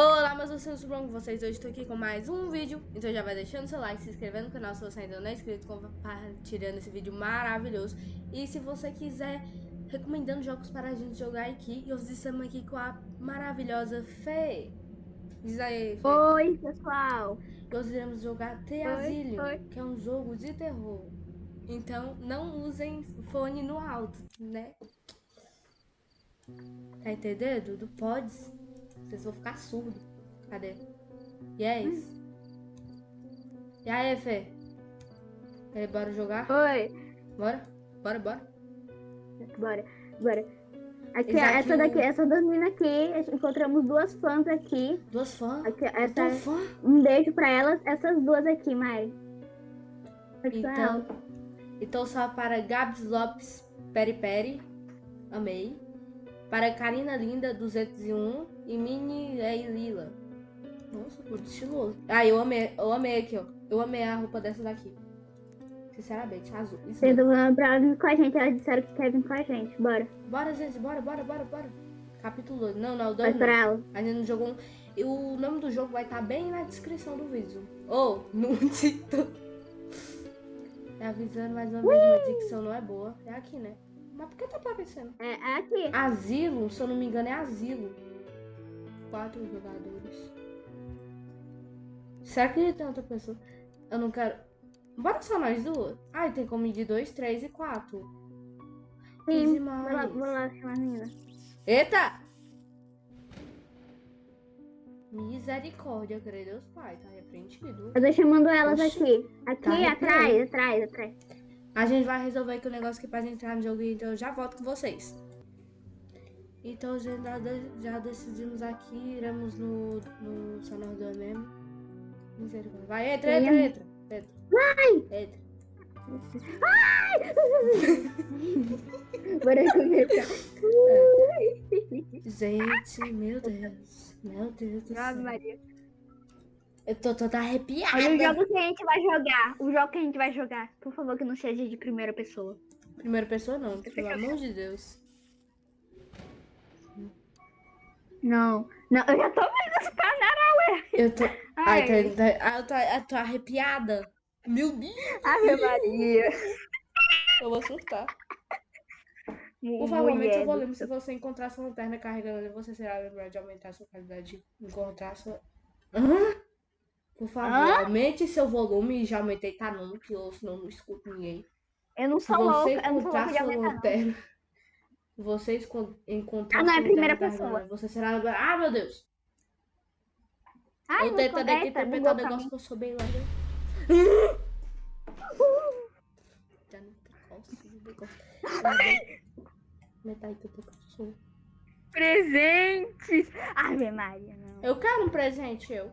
Olá, meus vocês tudo bom com vocês? Hoje estou aqui com mais um vídeo, então já vai deixando seu like, se inscrevendo no canal se você ainda não é inscrito, compartilhando esse vídeo maravilhoso. E se você quiser, recomendando jogos para a gente jogar aqui, e hoje estamos aqui com a maravilhosa Fê. Diz aí, Fê. Oi, pessoal. Hoje iremos jogar The Asylum, que é um jogo de terror. Então, não usem fone no alto, né? Tá entendendo? Não pode. Vocês vão ficar surdos. Cadê? E é isso. E aí, Fê? E aí, bora jogar? Oi. Bora? Bora, bora. Bora, bora. Aqui, ó, essa daqui, essa das meninas aqui, encontramos duas fãs aqui. Duas fãs? Aqui, essa, é fã? Um beijo pra elas, essas duas aqui, Mari. Então, então só para Gabs Lopes Peri Peri, amei. Para Karina Linda 201 e Mini é Lila. Nossa, muito estiloso. Ah, eu amei, eu amei aqui, ó. Eu amei a roupa dessa daqui. Sinceramente, azul. Isso Vocês vão pra vir com a gente, elas disseram que quer vir com a gente. Bora. Bora, gente, bora, bora, bora, bora. Capítulo 2. Não, não, 2 não. ela. A gente não jogou um... E o nome do jogo vai estar tá bem na descrição do vídeo. Ou, oh, no título. É avisando mais uma vez, minha dicção não é boa. É aqui, né? Mas por que tá aparecendo? É, é aqui. Asilo, se eu não me engano, é asilo. Quatro jogadores. Será que tem outra pessoa? Eu não quero. Bora só nós duas? Ai, tem como de dois, três e quatro. Sim, vou lá, vou lá chamar a menina. Eita! Misericórdia, creio Deus Pai, tá repreendido. Eu tô chamando elas Oxi, aqui. Aqui, tá atrás, atrás, atrás. A gente vai resolver aqui o negócio que pra entrar no jogo, então eu já volto com vocês. Então já, já decidimos aqui, iremos no, no Sonor do mesmo. Vai, entra, entra, entra. Entra. Vai! Entra. Ai! Bora começar. Gente, meu Deus. Meu Deus do céu. Maria. Eu tô toda arrepiada. Olha o jogo que a gente vai jogar. O jogo que a gente vai jogar. Por favor, que não seja de primeira pessoa. Primeira pessoa não, pelo amor de Deus. Não, não, eu já tô vendo esse canal, ué. Eu tô. Ai, ai, tá, tá, eu, tô, eu tô arrepiada. Meu Deus. Ave Maria. Eu vou surtar. Por favor, aumente seu volume. Se você encontrar sua lanterna carregando, você será lembrado de aumentar a sua qualidade de encontrar sua. Hã? Por favor, Hã? aumente seu volume. Já aumentei, tá não, que eu senão não escuto ninguém. Eu não sou louca, eu não sou louca de aumentar. Vocês encontrar ah, não, é a primeira pessoa. Você será agora. Ah, meu Deus! Ai, eu tentando aqui interpretar o negócio que eu sou bem lá. Já não não posso. Metade que eu sou. Presentes! Ave Maria, não. Eu quero um presente, eu.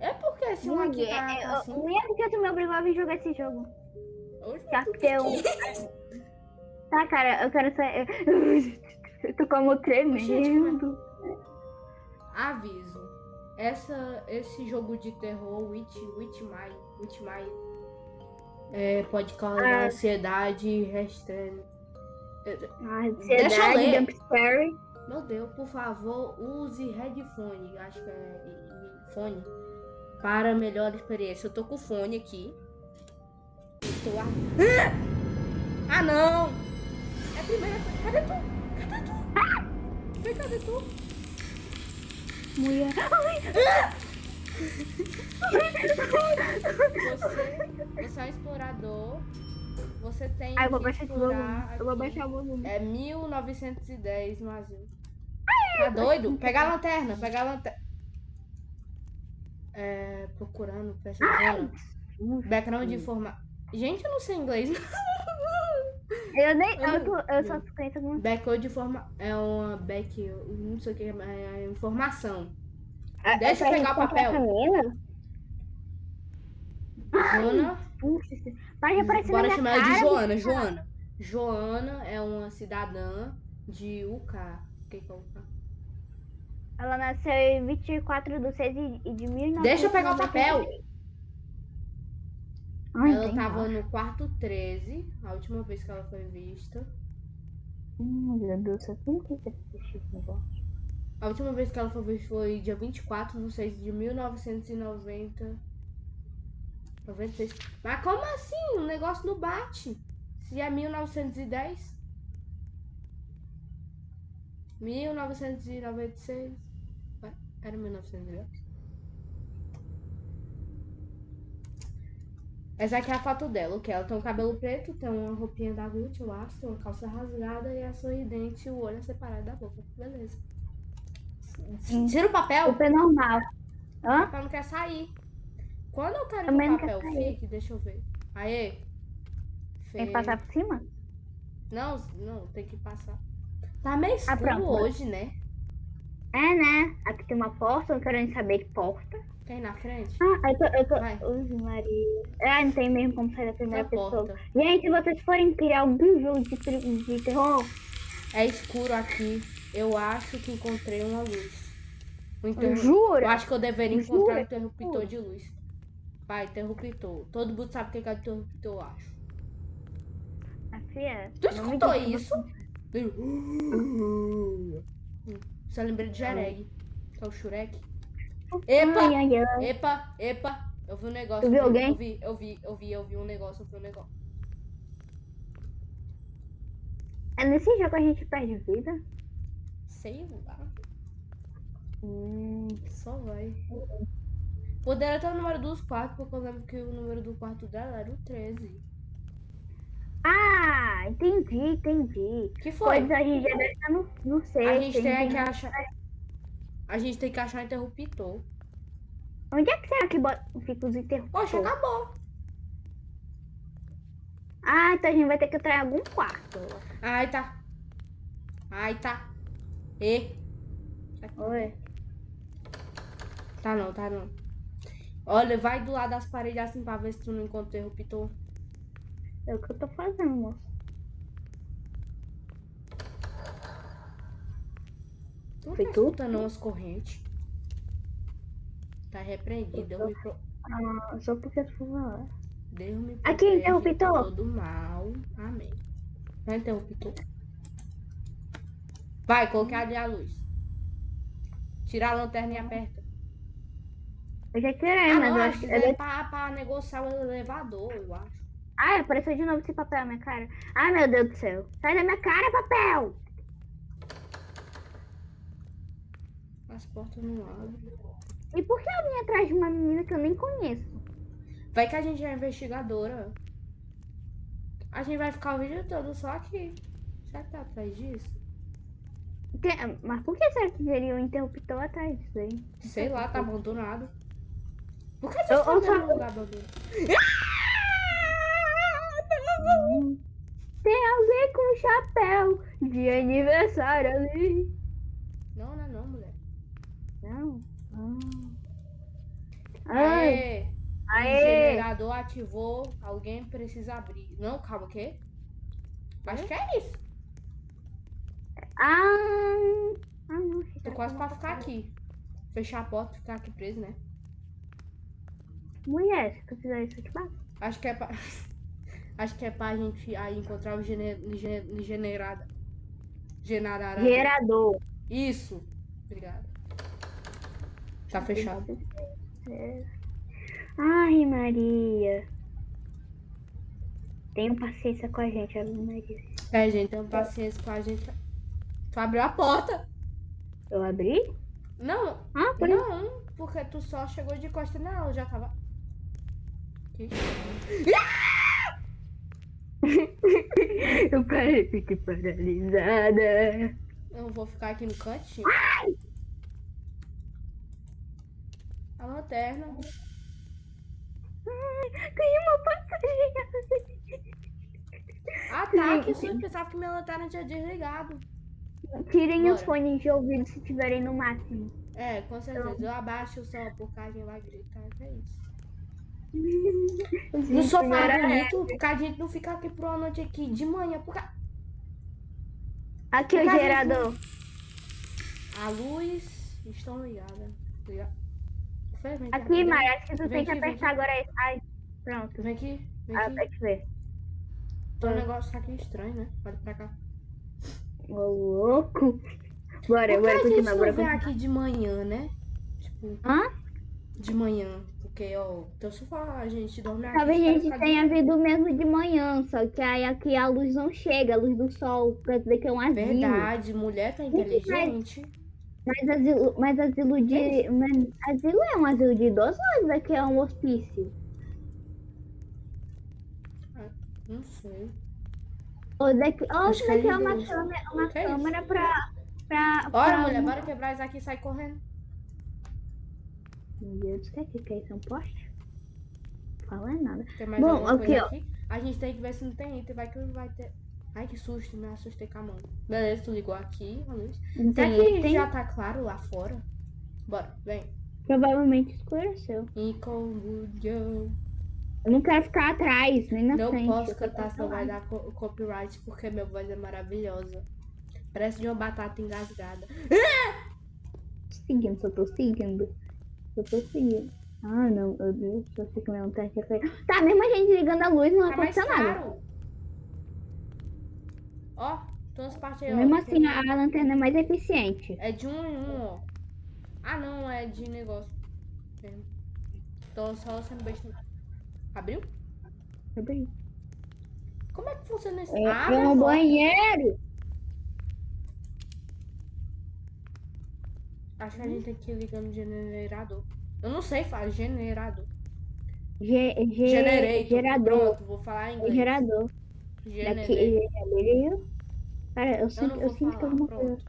É porque se um aqui tá é, assim... Não é porque tu me obrigou a vir jogar esse jogo. Hoje que eu... tá, cara, eu quero sair... Eu tô como tremendo. Aviso. Essa, esse jogo de terror, Witch, Witch My, Witch My, é, pode causar ah. ansiedade restrita. Ah, ansiedade, jumpscare. Meu Deus, por favor, use headphone, acho que é fone para melhor experiência. Eu tô com o fone aqui. Tô a... Ah, não! É a primeira... Cadê tu? Cadê tu? Ah! Vem, cadê tu? Mulher... Você, você é um explorador. Você tem ah, eu vou baixar explorar... Eu vou baixar o volume. É 1910 no asilo. Tá doido? Pega a lanterna, pega a lanterna é, procurando, pesquisando. Background de informação. Gente, eu não sei inglês. Eu nem. Eu, tô, eu só conheço. Backcode de forma. É uma back. Não sei o que. É informação. Ah, Deixa eu pegar o papel. Joana. Vai aparecer Bora chamar ela de Joana. Joana. Joana é uma cidadã de UK. O que, que é UK? Ela nasceu em 24 de 6 de 1990. Deixa eu pegar o papel. Ai, ela tava no quarto 13, a última vez que ela foi vista. Hum, meu Deus, eu quis assistir esse negócio. A última vez que ela foi ver foi dia 24 de 6 de 1990. 96. Mas como assim? O negócio não bate. Se é 1910. 1996. Era 1910. Essa aqui é a foto dela, que ela tem um cabelo preto, tem uma roupinha da Gucci, eu acho, tem uma calça rasgada e é sorridente e o olho é separado da boca. Beleza. Tira o papel. Super normal. O Hã? papel não quer sair. Quando eu quero que Também o papel fique, deixa eu ver. Aê. Tem que passar por cima? Não, não, tem que passar. Tá meio escuro Ah, pronto. hoje, né? É, né? Aqui tem uma porta, eu quero nem saber que porta. Tem na frente? Ah, eu tô. Eu tô... Vai. Ui, Maria. Ah, não tem mesmo como sair da primeira Na pessoa. porta. Gente, se vocês forem criar algum jogo de, de terror, É escuro aqui. Eu acho que encontrei uma luz. Um interru- jura? Eu acho que eu deveria encontrar Jura? um interruptor de luz. Vai, interruptor. Todo mundo sabe o que é interruptor, eu acho. Ah, fia, Tu não escutou isso? Só lembrei de Jereg. Que é o Shurek. Epa! Ai, ai, ai. Epa! Epa! Eu vi um negócio. Tu viu alguém? Eu vi, eu vi, eu vi, eu vi um negócio, eu vi um negócio. É nesse jogo a gente perde vida? Sei lá. Hum, Só vai. Poderia ter o número dos quartos, porque eu lembro que o número do quarto dela era o 13. Ah, entendi, entendi. Que foi? Pois a gente já deve estar no, no sexto. A gente tem que achar. A gente tem que achar interruptor. Onde é que será que bota, fica os interruptores? Poxa, acabou. Ah, então a gente vai ter que entrar em algum quarto. Ai, tá. Ai, tá. E. Oi. Tá não, tá não. Olha, vai do lado das paredes assim pra ver se tu não encontra o interruptor. É o que eu tô fazendo. Tu não Foi tá tu? escutando umas correntes. Tá repreendido. Me, pro... Ah, só porque tu falou. Deus me Aqui, interruptor. de todo mal. Amém. Vai, interruptor. Vai, coloquei ali a luz. Tira a lanterna e aperta. Eu já tirei, Ah, mas não, eu acho que é eu- pra, pra negociar o elevador, eu acho. Ai, apareceu de novo esse papel na minha cara. Ai, meu Deus do céu. Sai da minha cara, papel! As portas não abrem. E por que eu vim atrás de uma menina que eu nem conheço? Vai que a gente é investigadora. A gente vai ficar o vídeo todo só aqui. Será que tá atrás disso? Tem- Mas por que será que teria um interruptor atrás disso aí? Sei lá, tá abandonado. Por que Eu- você tá eu vendo só- um lugar abandonado? Tem alguém com chapéu de aniversário ali. Não, não é não, mulher. Não. Ah. Ai, Aê! O aê. gerador ativou. Alguém precisa abrir. Não, calma, o quê? Acho que é isso. Ah, ah não. Tô quase pra ficar aqui. Fechar a porta e ficar aqui preso, né? Mulher, se tu fizer isso, eu te bato. Acho que é pra. Acho que é pra gente aí encontrar o gene... gene... generada. Generada. Gerador. Isso. Obrigada. Tá fechado. É. Ai, Maria. Tenha paciência com a gente, Ave Maria. É, gente, tenha paciência com a gente. Tu abriu a porta. Eu abri? Não, Ah, por isso. não, porque tu só chegou de costa nela, eu já tava. Que Eu parei, fiquei paralisada. Eu vou ficar aqui no cantinho. A lanterna. Ganhei uma passarinha. Ah, tá. Que susto. Pensava que minha lanterna tinha desligado. Tirem os Bora. fones de ouvido se tiverem no máximo. É, com certeza. Eu abaixo o som porque a gente vai gritar. É isso. No Gente, sofá bonito, porque a gente não fica aqui por uma noite aqui de manhã. Porque Aqui o Fica gerador. a luz estão ligadas. Liga- Infelizmente, Aqui, vem- Maria, acho que tu Vem tem que aqui, vem apertar agora. aí. Ai, pronto. Vem aqui, vem Ah, aqui. pode ver. Tem um negócio aqui estranho, né? Olha pra cá. Ô, louco. Bora, Por que bora a gente continuar, não bora vem continuar. aqui de manhã, né? Tipo, Hã? De manhã. Porque, ó, teu sofá, a gente dorme aqui. Talvez a gente de tenha manhã. vindo mesmo de manhã, só que aí aqui a luz não chega, a luz do sol, pra dizer que é um asilo. Verdade, mulher tá inteligente. Mas asilo, mas asilo de. Mas asilo é um asilo de idosos ou daqui é um hospício? Não sei. Ou daqui, ou é daqui é de uma câmera, uma é isso? câmera pra. pra, Bora, pra mulher, bora quebrar isso aqui e sai correndo. Meu Deus, o que é que que é isso? É um poste? Fala nada. Tem mais Bom, aqui, ó. aqui? A gente tem que ver se não tem item, vai que vai ter. Ai, que susto, me assustei com a mão. Beleza, tu ligou aqui a luz. Não Será que item? já tá claro lá fora? Bora, vem. Provavelmente escureceu. Incombudião. Eu não quero ficar atrás, nem na Não frente. posso eu quero cantar, senão vai dar co- copyright, porque minha voz é maravilhosa. Parece de uma batata engasgada. Seguindo, só tô seguindo. Só tô seguindo. Ah, não, meu Deus, só sei que não tá aqui. Tá, mesmo a gente ligando a luz, não Tá aconteceu nada. Ó, tem umas partes aí, ó. Mesmo tem- assim, a, a lanterna é mais eficiente. É de um em um, ó. Ah, não, é de negócio. É. Tô só sendo besta. Abriu? Abre. Como é que funciona esse? É, Abre é um banheiro. Acho que a gente tem que ir ligando o generador. Eu não sei falar generador. Ge, ge, Generator. Gerador. Pronto, vou falar em É inglês. gerador. Gerador. Cara, eu Eu sinto, não eu vou sinto que falar, alguma coisa.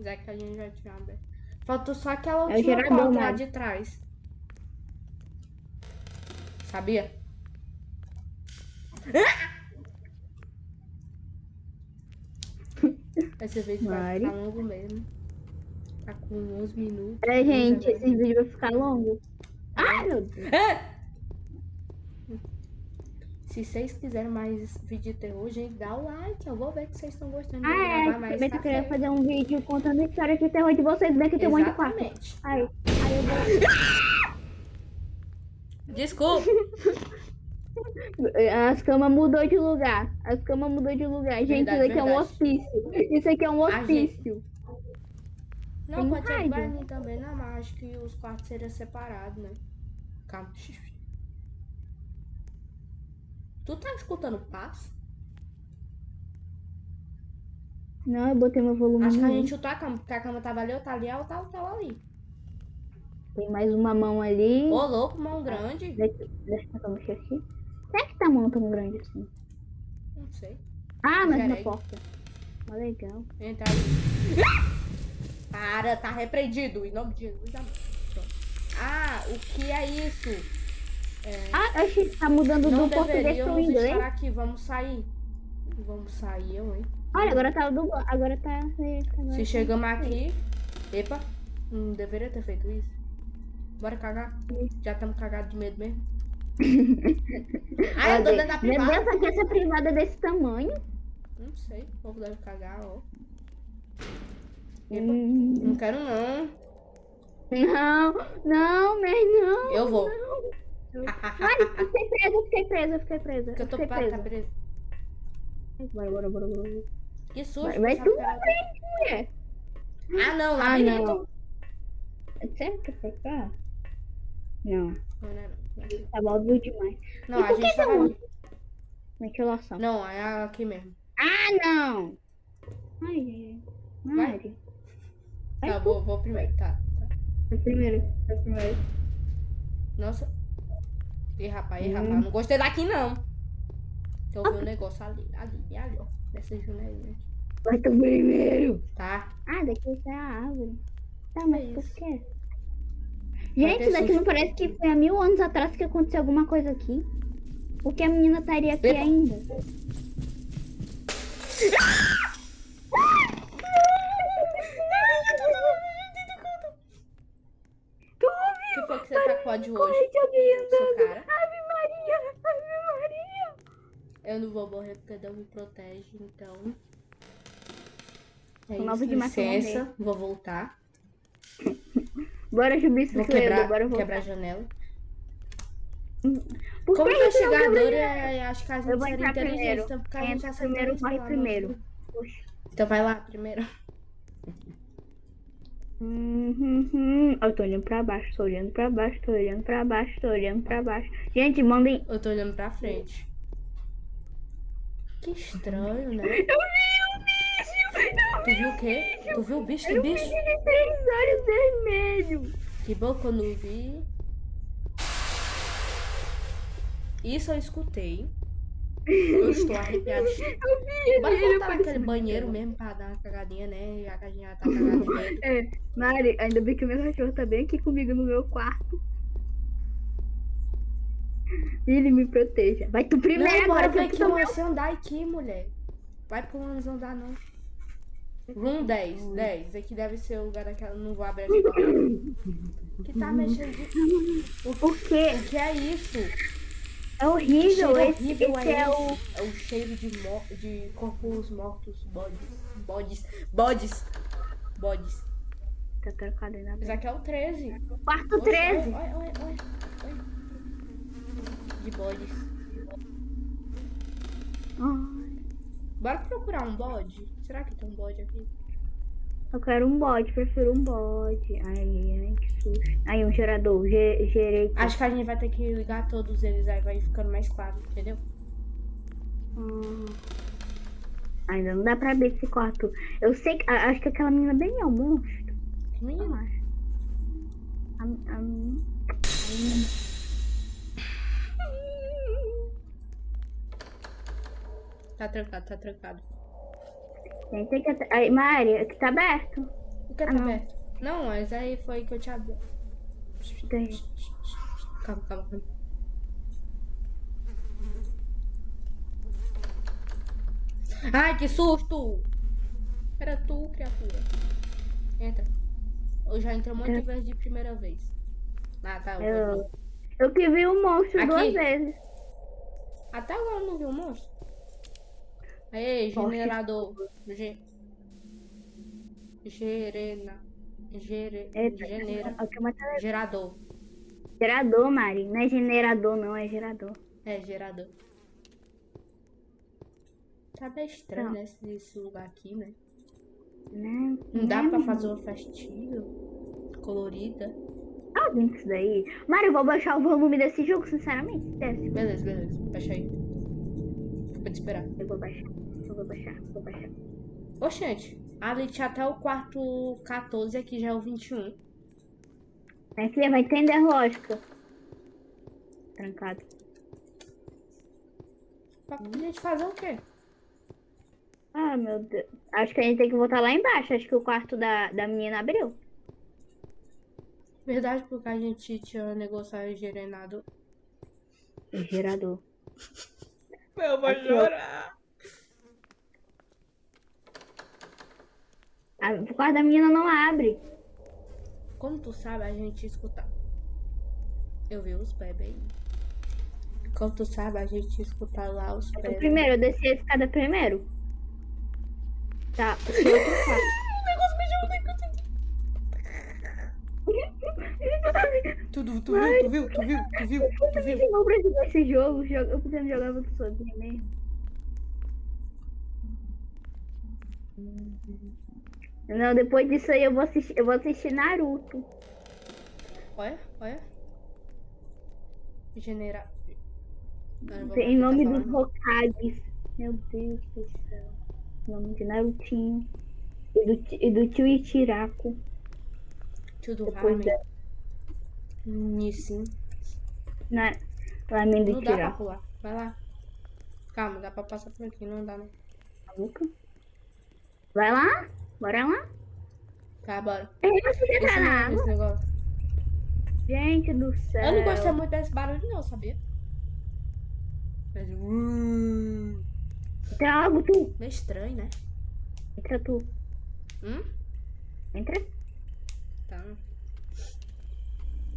Já que a gente já tinha aberto. Faltou só aquela É última gerador, porta lá de trás. Sabia? Esse vídeo vai ficar longo mesmo. Tá com 11 minutos. É, gente, 11 esse vídeo vai ficar longo. Ai, meu Deus. É! Se vocês quiserem mais vídeo de terror, gente, dá o like. Eu vou ver que vocês estão gostando de eu Ah, é, mais também tô querendo café. fazer um vídeo contando a história de terror de vocês, bem que tem um monte de quarto. Aí, aí eu vou... Desculpa. As camas mudou de lugar. As camas mudou de lugar. Gente, Verdade, isso aqui é um verdade. hospício. Isso aqui é um hospício. Não, pode ser. Guarani também, não, mas acho que os quartos seriam separados, né? Calma. Tu tá escutando passo? Não, eu botei meu volume. Acho que a gente chutou a cama, porque a cama tava ali, eu tá ali, ela tava, tava ali. Tem mais uma mão ali. Ô, louco, mão grande. Deixa, deixa eu mexer aqui. Será que tá mão tão grande assim? Não sei. Ah, mas na porta. Ó, legal. Entra ali. Para, tá repreendido. Em nome de Jesus. Pronto. Ah, o que é isso? É, Ah, achei que tá mudando do português pro inglês. estar aqui. Vamos sair. Vamos sair, eu, hein? Olha, agora tá do agora tá. agora Se chegamos aqui. Epa, não deveria ter feito isso. Bora cagar. Já estamos cagados de medo mesmo. ah, eu tô dentro da Meu privada. Deus, aqui essa privada é desse tamanho. Não sei, o povo deve cagar, ó. Epa, Hum, não quero não. não, não, mas não. Eu vou. Ai, eu fiquei presa, eu fiquei presa, eu fiquei presa. Porque Eu eu tô pra tá presa. Bora, bora, bora, bora. Que susto. Vai, vai tu que na frente, mulher. Ah, não, Ah, labirinto. não. Sério que é pra cá? Não, Não, não, não. tá óbvio demais. Não, E a que gente um- ali. Ventilação. Não, é aqui mesmo. Ah, não! Ai. Mari. Vai Tá, vou, vou primeiro, tá. tá. Primeiro, primeiro. Nossa. Ih, rapaz, ih, Hum. rapaz. Não gostei daqui, não. Eu vi um negócio ali, ali, ali, ó. Nessa janelinha. Vai tu primeiro. Tá? Ah, daqui sai a árvore. Tá, mas É por quê? Gente, daqui não parece que foi há mil anos atrás que aconteceu alguma coisa aqui. Porque a menina estaria aqui Epa. ainda. O que foi que você tacou de hoje? Corre de alguém andando. Ave Maria, Ave Maria. Eu não vou morrer porque Deus me protege, então. É isso, licença. Vou voltar. Bora subir esse Vou quebrar, bora voltar. quebrar a janela. Por Como que isso não investigador, quebra? é, acho que a Eu gente seria inteligente. primeiro. Então, porque a gente acertou primeiro, corre primeiro. Poxa. Então vai lá primeiro. Uhum, uhum. Eu tô olhando pra baixo, tô olhando pra baixo, tô olhando pra baixo, tô olhando pra baixo. Gente, mandem. Eu tô olhando pra frente. Que estranho, né? Eu vi o bicho! Eu Tu viu o quê? Tu viu o bicho? Que vi bicho? de três olhos vermelhos. Que bom que eu não vi. Isso eu escutei. Eu estou arrepiado. Eu vi ele. Bora voltar naquele banheiro mesmo pra dar uma cagadinha, né? Já que a gente já tá medo. É, Mari, ainda bem que o meu cachorro tá bem aqui comigo no meu quarto. Ele me proteja. Vai tu primeiro Não, bora ver que tô você andar aqui, mulher. Vai pro ônibus andar, não. Room 10, 10. Aqui deve ser o lugar daquela. Não vou abrir a porta. Que tá mexendo de. O quê? o que é isso? É horrível. Esse, horrível esse é o. esse? É o cheiro de, mo de corpos mortos, bodes. Bodes. Bodes. Bodes. Tá trocado ainda bem. aqui é o 13. Quarto Oxe, 13. Olha, olha, olha, olha. olha. De bodes. Bora procurar um bode? Será que tem um bode aqui? Eu quero um bode, prefiro um bode. Ai, ai, que susto. Aí, um gerador. Ge gerei. Acho que a gente vai ter que ligar todos eles, aí vai ficando mais claro, entendeu? Hum. Ainda não dá pra abrir esse quarto. Eu sei que. Acho que aquela menina bem é um monstro. Que Eu menino? acho. A, a, Tá trancado, tá trancado. Tem tem que. Aí, Mari, aqui tá aberto. O que tá Ah, não. aberto? Não, mas aí foi que eu te abri. Tem. Calma, calma, calma. Ai, que susto! Era tu, criatura. Entra. Eu já entrei um monte de vezes de primeira vez. Ah, tá. Eu... Eu que vi o monstro Aqui. duas vezes. Até agora eu não vi o monstro. Poxa. generador. Ge... Gerena. Gere... Eita, Genera. eu quero matar- Gerador. Gerador, Mari. Não é generador, não, é gerador. É, gerador. Tá bem estranho, Não. né? Esse, esse lugar aqui, né? Né? Não dá Né, pra fazer uma festinha colorida. Ah, com isso daí. Mari, eu vou baixar o volume desse jogo, sinceramente. Beleza, beleza. Baixa aí. Vou te esperar. Eu vou baixar. Eu vou baixar, vou baixar. Oxente, ali tinha até o quarto 14, aqui já é o 21. Minha filha vai entender a lógica. Trancado. Pra gente fazer o quê? Ah, meu Deus. Acho que a gente tem que voltar lá embaixo. Acho que o quarto da, da menina abriu. Verdade, porque a gente tinha negociado gerenado. O gerador. Eu vou Aqui, chorar. Ah, o quarto da menina não abre. Como tu sabe, a gente escuta. Eu vi os pés bem. Como tu sabe, a gente escuta lá os O pés. primeiro, eu desci a escada primeiro. Tá, o seu outro quarto. Tu, tu, tu viu, tu viu, tu viu, tu viu, tu viu. Eu pra jogar esse jogo, jo- eu pretendo jogar muito sozinha mesmo. Não, depois disso aí eu vou assistir, eu vou assistir Naruto. Olha, olha. Genera. Não vou Em nome dos falar, Hokages. Meu Deus do céu. Em nome de Narutinho. E do, e do tio não. Tio do Depois ramen. da. Nissin. Na, Ramen do Não dá pra pular. Vai lá. Calma, dá pra passar por aqui, não dá não. Maluca? Vai lá? Bora lá? Tá, bora. É, tá na não- água? esse negócio. Gente do céu. Eu não gostei muito desse barulho não, sabia? Mas, uh, Entra logo tu. meio estranho, né? Entra tu. Hum? Entra. Tá.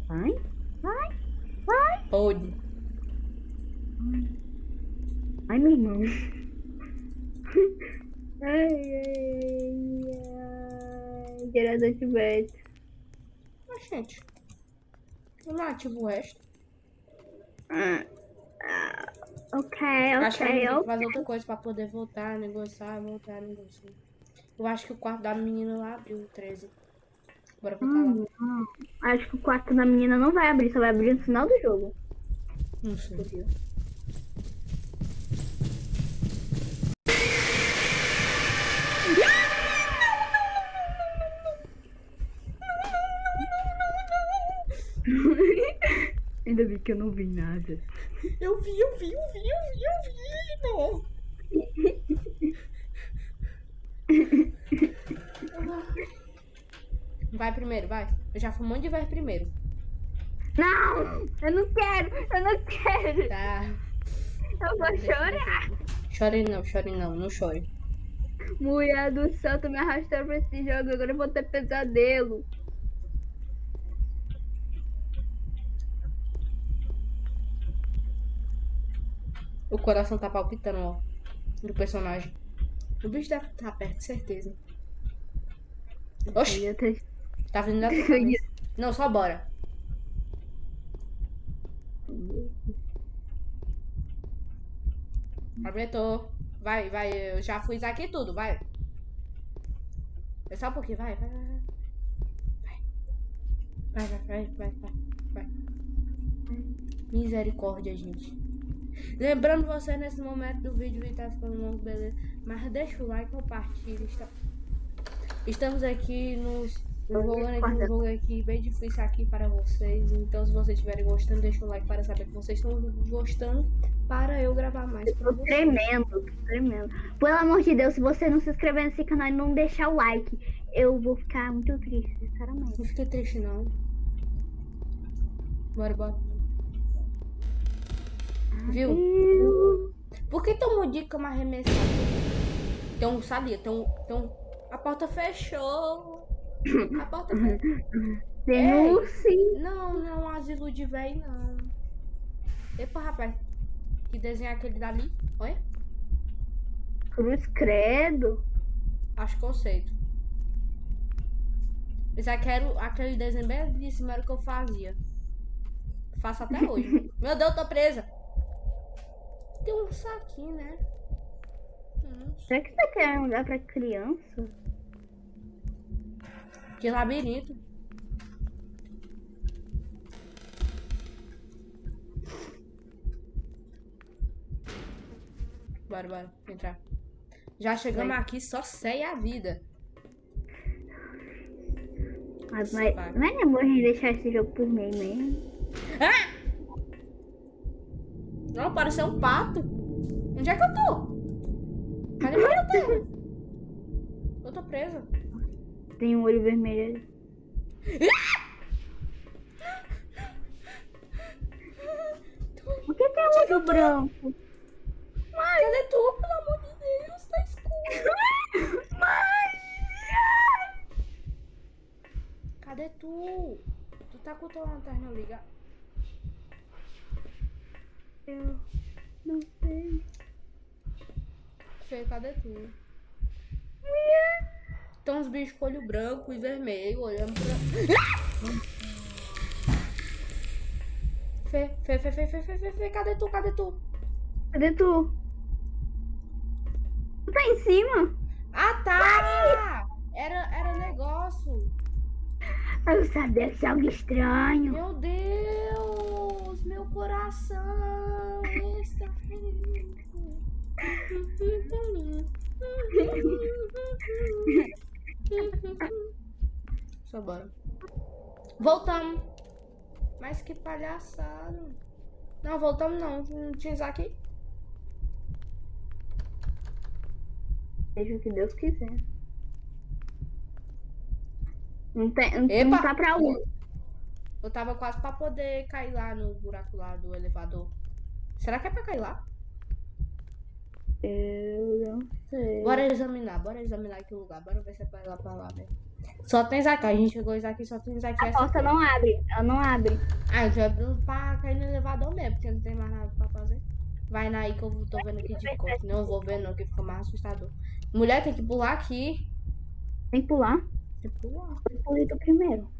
Vai. Vai. Vai. Pode. Ai, meu irmão. Ai, ai, ai. Gerador de vento. Mas, gente. Eu não ativo o resto. Ah, ah, ok, Acho que ok, tem que ok. fazer outra coisa pra poder voltar, negociar, voltar, negociar. Eu acho que o quarto da menina lá abriu o 13. Bora voltar lá. Hum, hum. Acho que o quarto da menina não vai abrir, só vai abrir no final do jogo. Não sei. Ainda bem que eu não vi nada. Eu vi, eu vi, eu vi, eu vi, eu vi. Vai primeiro, vai. Eu já um monte de vez primeiro. Não! Eu não quero! Eu não quero! Tá. Eu vou chorar! Chore não, chore não, não chore. Mulher do céu, tu me arrastou pra esse jogo, agora eu vou ter pesadelo. O coração tá palpitando, ó. Do personagem. O bicho deve estar perto, certeza. Oxi, tá vindo da tua. Não, só bora. Apertou. Vai, vai, eu já fiz aqui tudo, vai. É só um pouquinho, vai, vai. Vai, vai, vai, vai, vai, vai. vai. Misericórdia, gente. Lembrando você nesse momento do vídeo e tá ficando longo, beleza? Mas deixa o like, compartilha. Está... Estamos aqui nos jogando aqui um jogo aqui bem difícil aqui para vocês. Então se vocês estiverem gostando, deixa o like para saber que vocês estão gostando para eu gravar mais para Tô tremendo, tô tremendo. Pelo amor de Deus, se você não se inscrever nesse canal e não deixar o like, eu vou ficar muito triste, sinceramente. Não fiquei triste não. Bora, bora. Viu? Por que tomou dica uma arremessada? Um, sabia, tem um... A porta fechou. A porta fechou. Ursinho. Não, não é asilo de véi, não. Epa, rapaz. Que desenho é aquele dali? Olha. Cruz credo. Acho conceito. Esse aqui era o- aquele desenho bem de cima era o que eu fazia. Faço até hoje. Meu Deus, tô presa. Tem um saquinho, né? Será que você quer um lugar pra criança? que labirinto. Bora, bora, entrar. Já chegamos Vai. aqui, só sei a vida. Mas, mas, mas é bom deixar esse jogo por meio mesmo. Não, pareceu um pato. Onde é que eu tô? Cadê meu botão? Eu tô presa. Tem um olho vermelho ali. Por que tem um olho branco? Cadê tu, pelo amor de Deus? Tá escuro. Cadê tu? Tu tá com tua lanterna ligada? Eu não sei. Fê, cadê tu? Tem uns bichos com olho branco e vermelho olhando pra. Fê, Fê, Fê, Fê, Fê, Fê, Fê, Fê, cadê tu? Cadê tu? Cadê tu? Tu tá em cima? Ah, tá! Era, era negócio. Eu sabia que é algo estranho. Meu Deus! Meu coração está. Só bora. Voltamos. Mas que palhaçada. Não, voltamos não. Não tinha Isaac. Seja o que Deus quiser. Não, tem, não, Epa! não tá pra onde. Eu tava quase pra poder cair lá no buraco lá do elevador. Será que é pra cair lá? Eu não sei. Bora examinar, bora examinar aqui o lugar. Bora ver se é pra ir lá pra lá. Só tem Isaac. A gente chegou Isaac só tem Isaac. A porta não abre. Ela não abre. Ah, eu já abri pra cair no elevador mesmo, porque não tem mais nada pra fazer. Vai na aí que eu tô vendo aqui de costas. Não vou ver não, que fica mais assustador. Mulher, tem que pular aqui. Tem que pular. Tem que pular. Eu pulei do primeiro.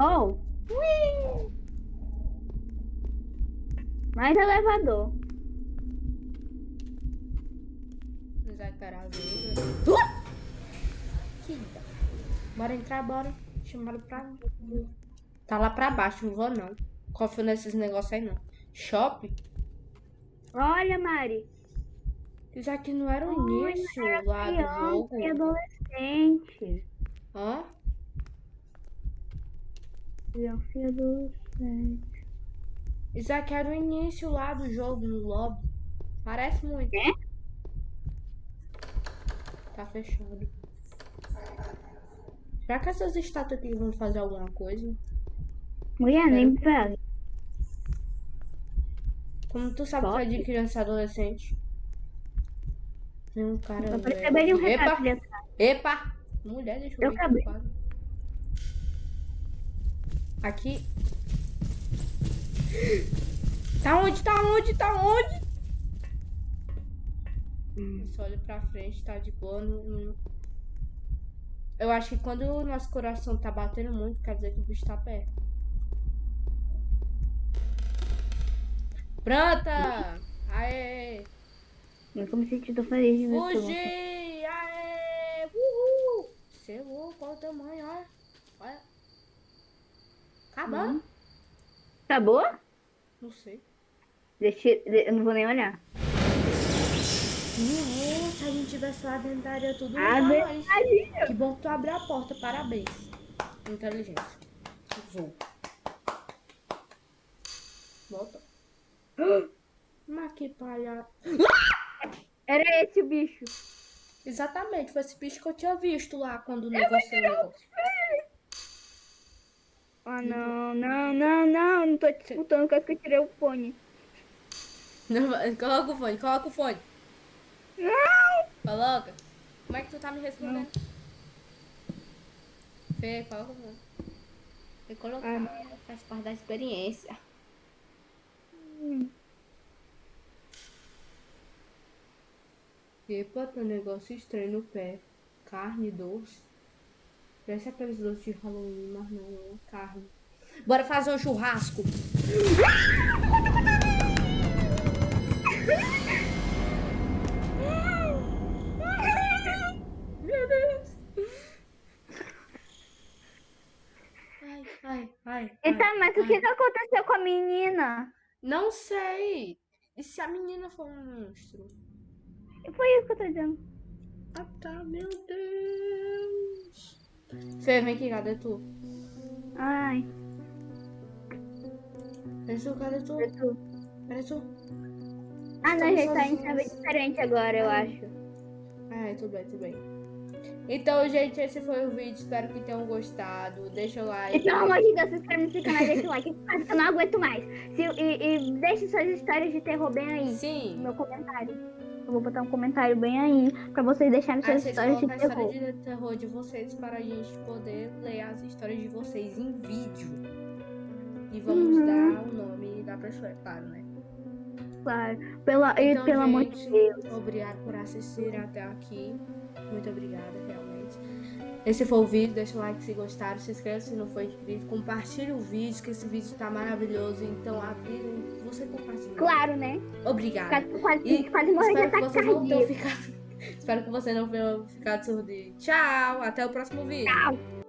Oh! Mais elevador. Isaac era Uh! Que da- Bora entrar, bora. Chamaram pra. Tá lá pra baixo, não vou não. Confio nesses negócios aí não. Shopping? Olha, Mari. Isso aqui não era o início lá do jogo. e adolescente. Hã? Criança e adolescente. Isso aqui era o início lá do jogo, no lobby. Parece muito. É? Tá fechado. Será que essas estátuas aqui vão fazer alguma coisa? Mulher, nem pega. Como tu sabe que é de criança e adolescente? Tem um cara. Eu velho. recebi um recado Epa! Epa! Mulher, deixa eu Eu ver acabei. Aqui. Tá onde? Tá onde? Tá onde? Eu só olho pra frente, tá de boa. Não, Eu acho que quando o nosso coração tá batendo muito, quer dizer que o bicho tá perto. Pronta! Aê! Nunca me senti tão feliz de ver isso. Fugi! Aê! Uhul! Você louco, olha o tamanho, olha. Olha. Acabou? Acabou? Não sei. Deixa, eu não vou nem olhar. Se a gente tivesse lá dentro da área tudo Abre nós. Que bom que tu abriu a porta, parabéns. Inteligência. Vou. Volta. Mas que palhaço. Era esse o bicho. Exatamente, foi esse bicho que eu tinha visto lá quando o negócio levou. Ah, não, não, não, não. Não tô te escutando quase que eu tirei o fone. Não, coloca o fone, coloca o fone. Não! Coloca. Como é que tu tá me respondendo? Fê, coloca o fone. Tem que colocar, faz parte da experiência. Hum. Epa, tem um negócio estranho no pé. Carne doce. Parece aqueles doces de Halloween, mas não é carne. Bora fazer um churrasco. Meu Deus. Ai, ai, ai. Então, ai, mas o ai. que, que aconteceu com a menina? Não sei. E se a menina for um monstro? Foi isso que eu tô dizendo. Ah tá, meu Deus. Fê, vem aqui, cadê tu? Ai, Cadê tu? Cadê tu? foi tu. Cadê tu? Ah, não, gente, tá em sozinhos. chave diferente agora, eu acho. Ah, tudo bem, tudo bem. Então, gente, esse foi o vídeo. Espero que tenham gostado. Deixa o E like. pelo amor de Deus, se inscreve nesse canal, deixa o like. Quase que eu não aguento mais. Se, e, e deixe suas histórias de terror bem aí. No Sim. meu comentário. Eu vou botar um comentário bem aí pra vocês deixarem suas vocês histórias de a terror. história de terror de vocês para a gente poder ler as histórias de vocês em vídeo. E vamos Uhum. dar o nome da pessoa, é claro, né? Claro. Pela, e Então, pelo amor de gente, Deus. Obrigado por assistir até aqui. Muito obrigada, realmente. Esse foi o vídeo. Deixa o like se gostaram. Se inscreva se não for inscrito. Compartilhe o vídeo, que esse vídeo tá maravilhoso. Então, avisa você compartilha. Claro, né? Obrigada. Quase, quase, quase morrer de espero que ataque cardíaco. espero que você não tenha ficado surdo. Tchau. Até o próximo vídeo. Tchau.